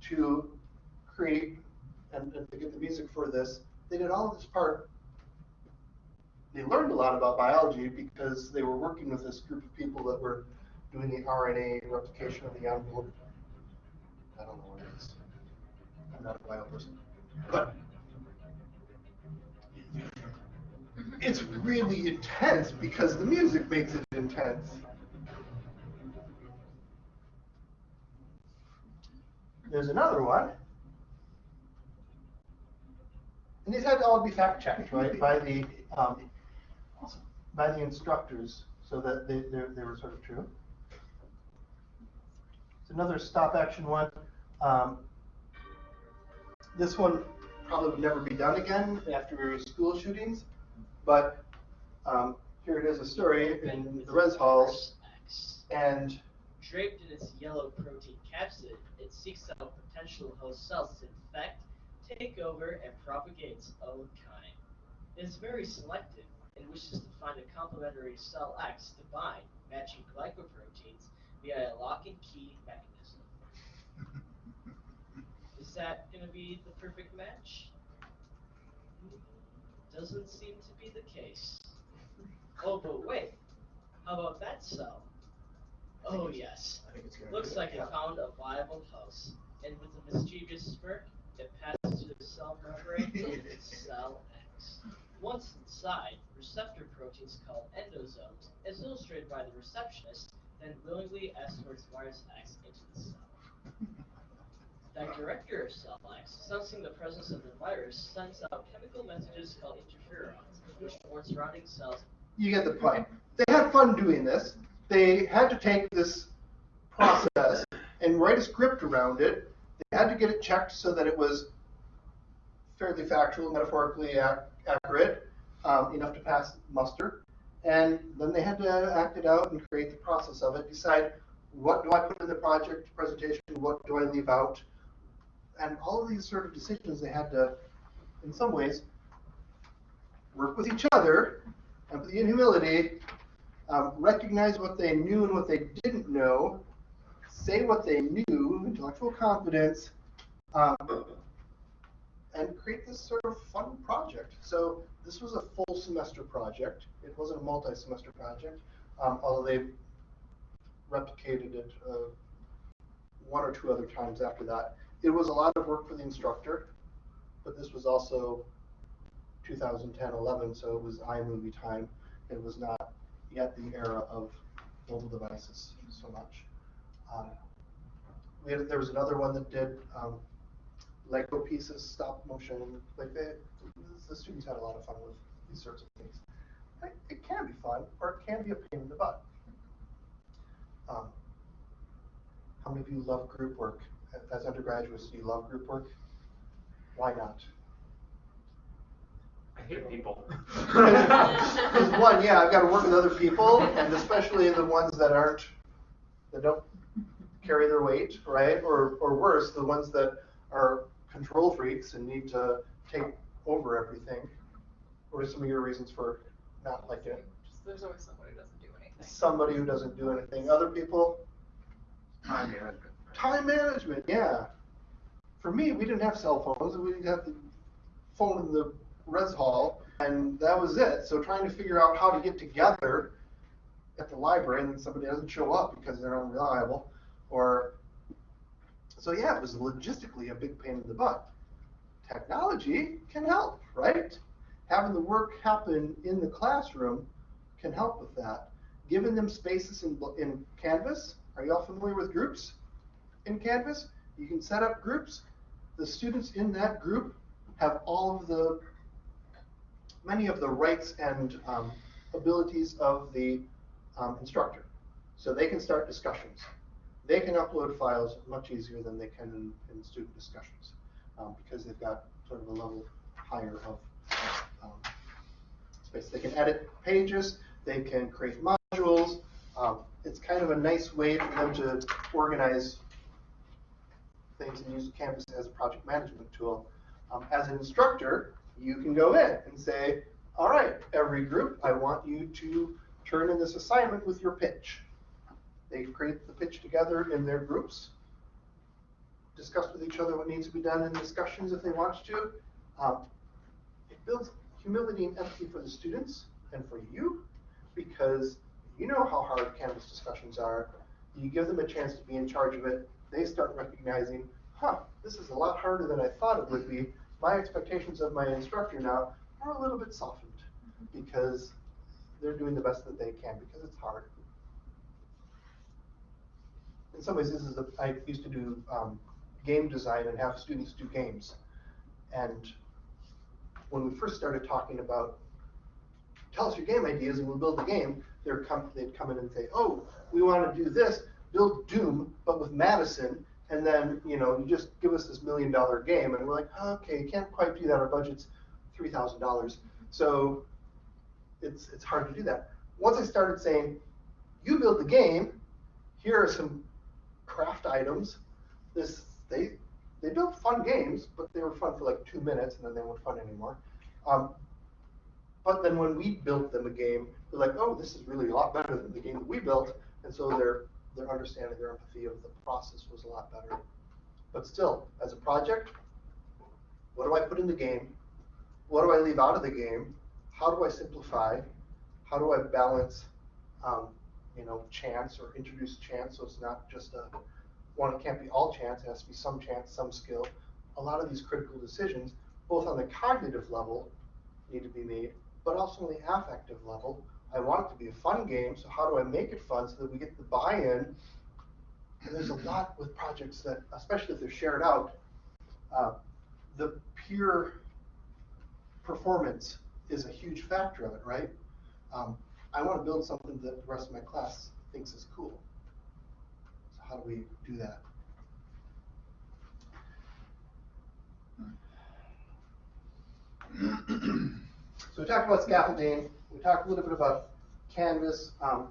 to create and, and to get the music for this. They did all of this part. They learned a lot about biology because they were working with this group of people that were doing the RNA replication of the envelope. I don't know what it is. I'm not a bio person. But it's really intense because the music makes it intense. There's another one. And these had to all be fact checked, right, by the um, by the instructors, so that they they, they were sort of true. It's another stop action one. Um, this one probably would never be done again after school shootings, but um, here it is a story in the res halls, and Draped in its yellow protein capsid, it seeks out potential host cells to infect, take over, and propagate its own kind. It is very selective and wishes to find a complementary cell X to bind, matching glycoproteins via a lock and key mechanism. Is that going to be the perfect match? Doesn't seem to be the case. Oh, but wait. How about that cell? Oh, yes. I think it's Looks like it found a viable host. And with a mischievous smirk, it passes to the cell membrane to cell X. Once inside, receptor proteins called endosomes, as illustrated by the receptionist, then willingly escorts virus X into the cell. That director of cell X, sensing the presence of the virus, sends out chemical messages called interferons, which warn surrounding cells you get the point. They had fun doing this. They had to take this process and write a script around it. They had to get it checked so that it was fairly factual, metaphorically ac- accurate, um, enough to pass muster. And then they had to act it out and create the process of it, decide what do I put in the project presentation, what do I leave out. And all of these sort of decisions they had to, in some ways, work with each other, empathy and humility, um, recognize what they knew and what they didn't know, say what they knew, intellectual confidence, um, and create this sort of fun project. So this was a full semester project. It wasn't a multi-semester project, um, although they replicated it uh, one or two other times after that. It was a lot of work for the instructor, but this was also 2010, 11, so it was iMovie time. It was not yet the era of mobile devices so much. Um, we had, there was another one that did um, Lego pieces, stop motion, like they, the students had a lot of fun with these sorts of things. It, it can be fun, or it can be a pain in the butt. Um, how many of you love group work? As undergraduates, do you love group work? Why not? I hate people. Because one, yeah, I've got to work with other people, and especially the ones that aren't, that don't carry their weight, right? Or, or worse, the ones that are control freaks and need to take over everything. What are some of your reasons for not liking it? Just, there's always somebody who doesn't do anything. Somebody who doesn't do anything. Other people, Time management. Time management, yeah. For me, we didn't have cell phones. We didn't have the phone in the res hall, and that was it. So trying to figure out how to get together at the library, and then somebody doesn't show up because they're unreliable, or so yeah, it was logistically a big pain in the butt. Technology can help, right? Having the work happen in the classroom can help with that. Giving them spaces in, in Canvas. Are you all familiar with groups in Canvas? You can set up groups. The students in that group have all of the, many of the rights and um, abilities of the um, instructor. So they can start discussions. They can upload files much easier than they can in, in student discussions um, because they've got sort of a level higher of um, space. They can edit pages, they can create modules. Um, it's kind of a nice way for them to organize things and use Canvas as a project management tool. Um, as an instructor, you can go in and say, all right, every group, I want you to turn in this assignment with your pitch. They create the pitch together in their groups, discuss with each other what needs to be done in discussions if they want to. Um, it builds humility and empathy for the students and for you because you know how hard Canvas discussions are. You give them a chance to be in charge of it. They start recognizing, huh, this is a lot harder than I thought it would be. My expectations of my instructor now are a little bit softened because they're doing the best that they can because it's hard. In some ways, this is a, I used to do um, game design and have students do games. And when we first started talking about, tell us your game ideas and we'll build the game, they're come, they'd come in and say, oh, we want to do this, build Doom, but with Madison, and then, you know, you just give us this million dollar game. And we're like, oh, okay, can't quite do that. Our budget's $3,000. So it's, it's hard to do that. Once I started saying, you build the game, here are some craft items. This they they built fun games, but they were fun for like two minutes, and then they weren't fun anymore. Um, but then when we built them a game, they're like, oh, this is really a lot better than the game that we built, and so their their understanding, their empathy of the process was a lot better. But still, as a project, what do I put in the game? What do I leave out of the game? How do I simplify? How do I balance, um, you know, chance or introduce chance so it's not just a one, it can't be all chance, it has to be some chance, some skill. A lot of these critical decisions, both on the cognitive level, need to be made, but also on the affective level. I want it to be a fun game, so how do I make it fun so that we get the buy-in? And there's a lot with projects that, especially if they're shared out, uh, the peer performance is a huge factor of it, right? Um, I want to build something that the rest of my class thinks is cool. So how do we do that? So we talked about scaffolding. We talked a little bit about Canvas, um,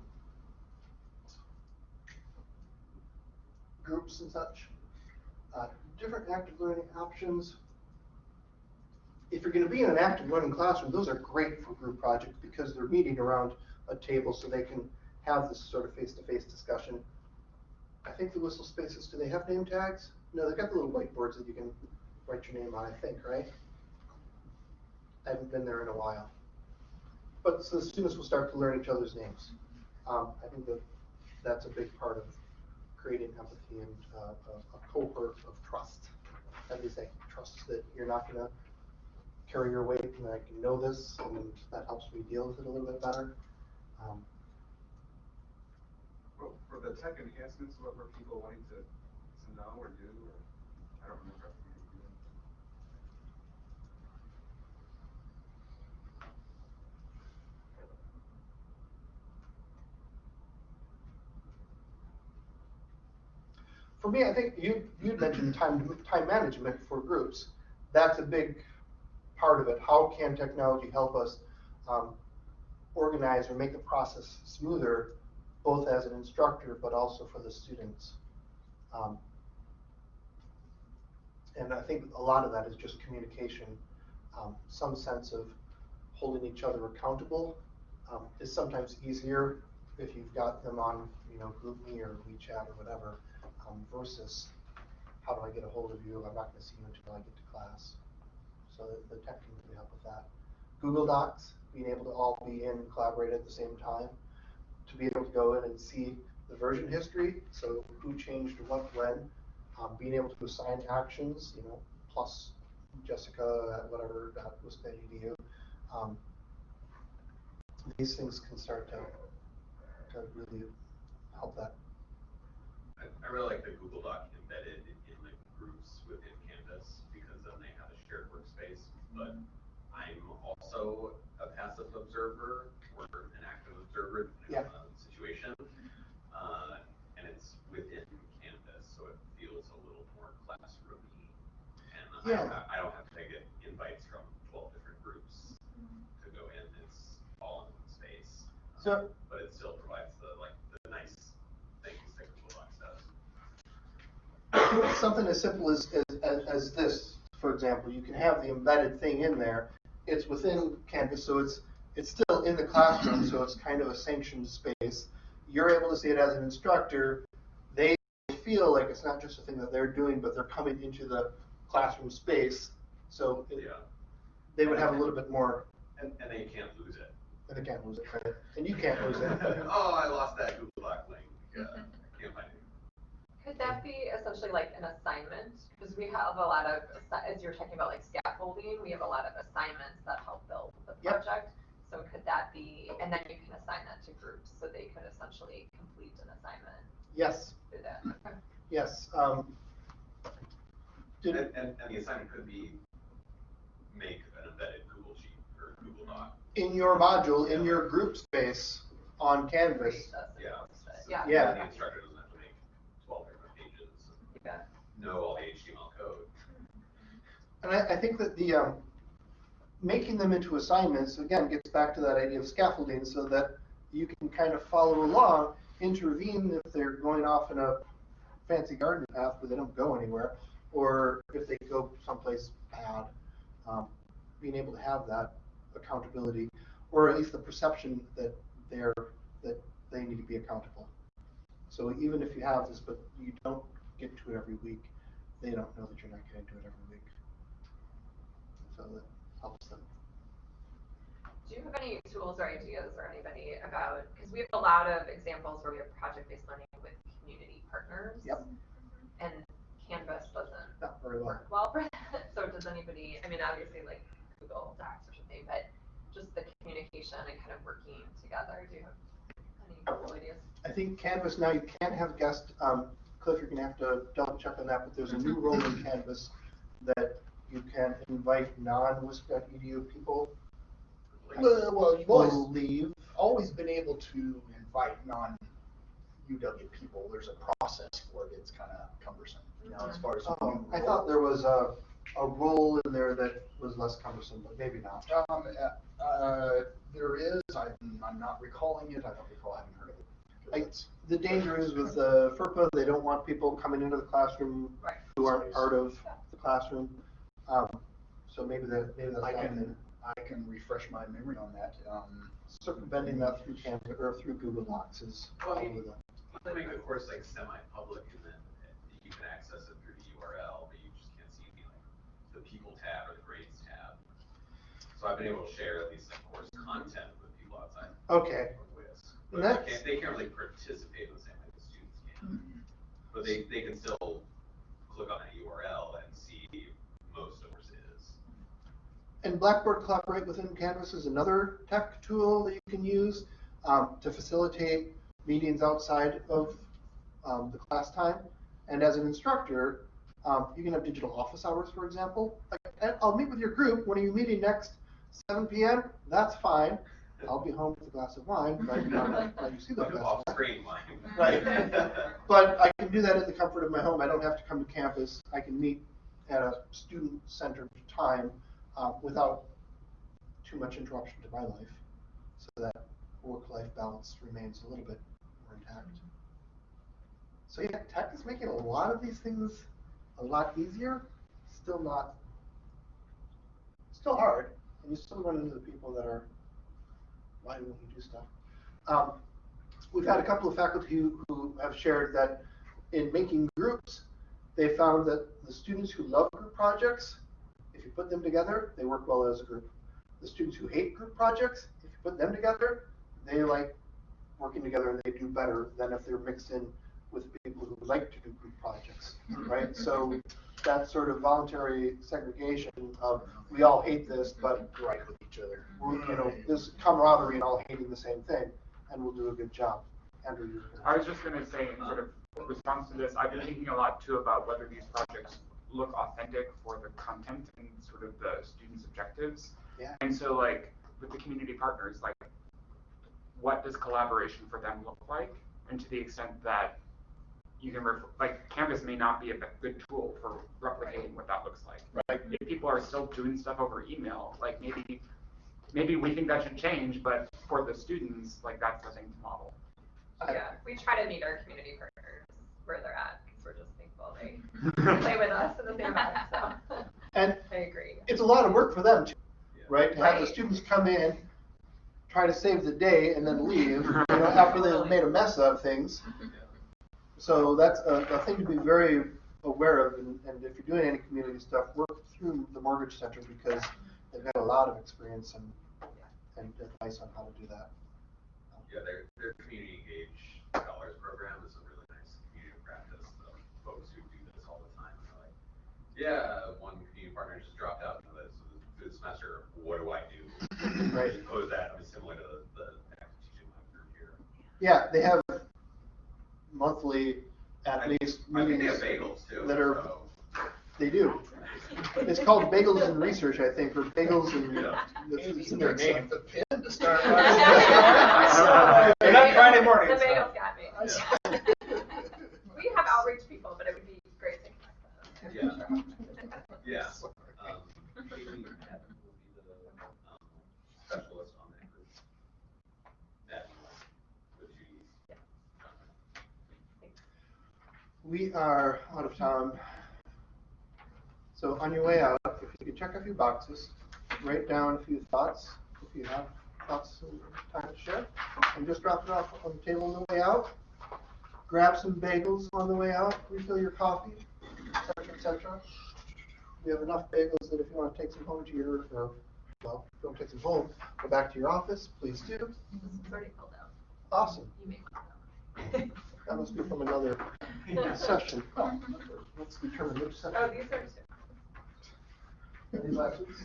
groups and such. Uh, different active learning options. If you're going to be in an active learning classroom, those are great for group projects because they're meeting around a table so they can have this sort of face-to-face discussion. I think the WisCEL spaces, do they have name tags? No, they've got the little whiteboards that you can write your name on, I think, right? I haven't been there in a while. But so the students will start to learn each other's names. Um, I think the that's a big part of creating empathy and uh, a, a cohort of trust. As we say, trust that you're not gonna carry your weight and I can know this and that helps me deal with it a little bit better. Um, for the tech enhancements, what were people wanting to, to know or do, or, I don't remember. if we did. For me, I think you, you mentioned time, time management for groups. That's a big part of it. How can technology help us um, organize or make the process smoother, both as an instructor, but also for the students? Um, And I think a lot of that is just communication, um, some sense of holding each other accountable um, is sometimes easier if you've got them on, you know, GroupMe or WeChat or whatever, versus how do I get a hold of you? I'm not gonna see you until I get to class. So the, the tech can really help with that. Google Docs, being able to all be in and collaborate at the same time, to be able to go in and see the version history, so who changed what when, um, being able to assign actions, you know, plus Jessica at whatever, at Wisconsin Um, these things can start to, to really help that. I, really like the Google Doc embedded in the groups within Canvas, because then they have a shared workspace, but I'm also a passive observer or an active observer depending on the situation. Uh, and it's within Canvas, so it feels a little more classroomy. And I don't Yeah. have, I don't have to get invites from twelve different groups to go in, it's all in one space. So- But it still provides the, like, the nice things that Google Docs does. Something as simple as, as, as- as this, for example, you can have the embedded thing in there. It's within Canvas, so it's, it's still in the classroom, so it's kind of a sanctioned space. You're able to see it as an instructor. They feel like it's not just a thing that they're doing, but they're coming into the classroom space. So it- Yeah, they would have a little bit more, and, and then you can't lose it. and they can't lose it, right? And you can't lose it. Oh, I lost that Google Doc link, uh, I can't find it. Could that be essentially like an assignment? Because we have a lot of, as you're talking about like scaffolding, we have a lot of assignments that help build the Yep. project. So could that be, and then you can assign that to groups, so they could essentially complete an assignment Yes, through that. Okay. yes. Um, And, did, and, and the assignment could be make an embedded Google Sheet or Google Doc. in your module, in your group space on Canvas, Create this and Yeah. Yeah. Yeah. The instructor doesn't have to make twelve different pages and Yeah. Know all the HTML code. And I, I think that the, um, making them into assignments, again, gets back to that idea of scaffolding so that you can kind of follow along, intervene if they're going off in a fancy garden path where they don't go anywhere, or if they go someplace bad, um, being able to have that accountability, or at least the perception that they're, that they need to be accountable. So even if you have this, but you don't get to it every week, they don't know that you're not gonna do it every week. So that helps them. Do you have any tools or ideas or anybody about, because we have a lot of examples where we have project-based learning with community partners. Yep. And Canvas doesn't Not very well. work well for that. So does anybody, I mean, obviously like Google Docs or something, but just the communication and kind of working together, do you have any cool ideas? I think Canvas now, you can't have guest, um, Cliff, you're gonna have to double check on that, but there's a new role in Canvas that you can invite non-WISC.edu people. Well, well, you've always, leave. always been able to invite non-UW people. There's a process for it. It's kind of cumbersome, you know, as far as. Oh, I thought there was a, a role in there that was less cumbersome, but maybe not. Um, uh, uh, there is, I'm, I'm not recalling it, I don't recall having heard of it. I- It's- The danger is with uh, FERPA, they don't want people coming into the classroom Right. who aren't part of the classroom. Um, so maybe that, maybe that's I can, the- I can refresh my memory on that, um. circumventing that through Canvas, or through Google Docs is Well, probably the. They make the course like semi-public and then you can access it through the URL, but you just can't see the like, the people tab or the grades tab. So I've been able to share at least like course content with people outside Okay, of WIS. And But they that's- can't, they can't really participate in the same way the students can. But they, they can still click on a URL and see most of what it is. And Blackboard Collaborate within Canvas is another tech tool that you can use um, to facilitate meetings outside of um, the class time. And as an instructor, um, you can have digital office hours, for example. Like, "Eh, I'll meet with your group. When are you meeting next? 7 p.m. That's fine. I'll be home with a glass of wine. But um, let you see the glass off of wine. screen line. Right. But I can do that in the comfort of my home. I don't have to come to campus. I can meet at a student-centered time uh, without too much interruption to my life, so that work-life balance remains a little bit more intact. So yeah, tech is making a lot of these things a lot easier. Still not, still hard, and you still run into the people that are, why won't you do stuff? Um, We've had a couple of faculty who, who have shared that in making groups, they found that the students who love group projects, if you put them together, they work well as a group. The students who hate group projects, if you put them together, they like working together and they do better than if they're mixed in with people who like to do group projects, right? So that sort of voluntary segregation of, we all hate this, but Right with each other. you know, this camaraderie and all hating the same thing, and we'll do a good job. Andrew, you're gonna- I was just gonna say, in sort of response to this, I've been thinking a lot too about whether these projects look authentic for the content and sort of the students' objectives. Yeah. And so like, with the community partners, like, what does collaboration for them look like? And to the extent that you can, ref- like, Canvas may not be a good tool for replicating what that looks like. Right. If people are still doing stuff over email, like, maybe, maybe we think that should change, but for the students, like, that's the thing to model. Yeah, we try to meet our community partners where they're at, because we're just thankful they play with us in the same house, so. And I agree. it's a lot of work for them too, Yeah. right? To have the students come in, try to save the day and then leave, you know, after they've made a mess of things. Mm-hmm. So that's a, a thing to be very aware of, and, and if you're doing any community stuff, work through the Morgridge Center because they've got a lot of experience and, and advice on how to do that. Yeah, their, their community engaged scholars program is a really nice community practice of folks who do this all the time. They're like, yeah, one community partner just dropped out of this through the semester. What do I do? Right. Suppose that be similar to the, the active teaching group here. Yeah, they have monthly, at I- least, I think they have meetings. bagels too. that are- so- They do. It's called Bagels and Research, I think, or Bagels and, Yeah. it's it's in their name. the pin to start. They're not Friday mornings, The bagels got me. We have outreach people, but it would be great to connect them. Yeah. Yeah. Um, Amy Patton will be the, um, specialist on that group. That, with Judy's. We are out of time. So on your way out, if you could check a few boxes, write down a few thoughts, if you have thoughts and time to share, and just drop it off on the table on the way out. Grab some bagels on the way out, refill your coffee, etc., cetera, et. We have enough bagels that if you want to take some home to your, or, well, don't take some home, go back to your office, please do. It's already filled out. Awesome. You may want them. That must be from another session. Let's determine which session. Oh, these are. Any lessons?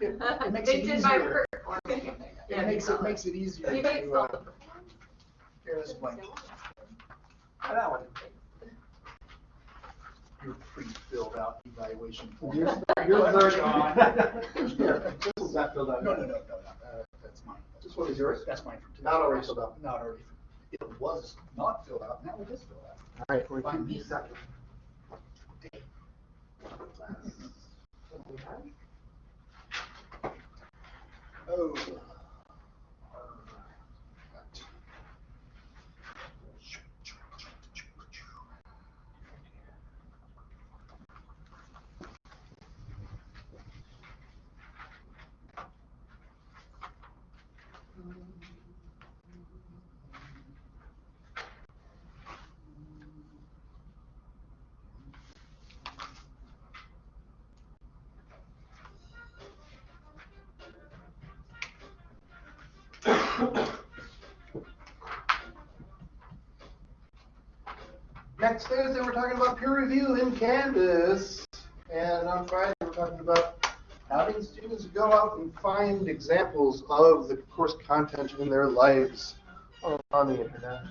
It makes They it did my easier. work for me. It makes it, makes it easier You may to, spell uh, the. hear this blank. That one. Your pre-filled out evaluation form. Yours, No, yours are- John. Here, this one's not filled out. no, no, no, no, uh, that's mine. This one is yours? That's mine from today. Not already filled out. Not already. It was not filled out, now it is filled out. All right, we're Fine. keeping these separate. Oh. Thursday, we're talking about peer review in Canvas. And on Friday, we're talking about having students go out and find examples of the course content in their lives on the internet.